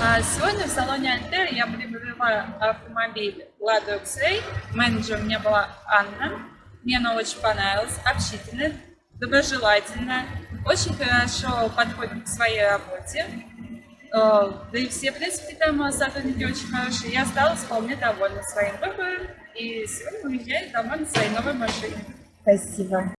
А, сегодня в салоне Альтер я приобрела автомобиль Lada X-Ray. Менеджер у меня была Анна. Мне она очень понравилась, общительная, доброжелательная, очень хорошо подходит к своей работе. Э, да и все, в принципе, там сотрудники очень хорошие. Я осталась вполне довольна своим выбором. И сегодня уезжаю домой на своей новой машине. Спасибо.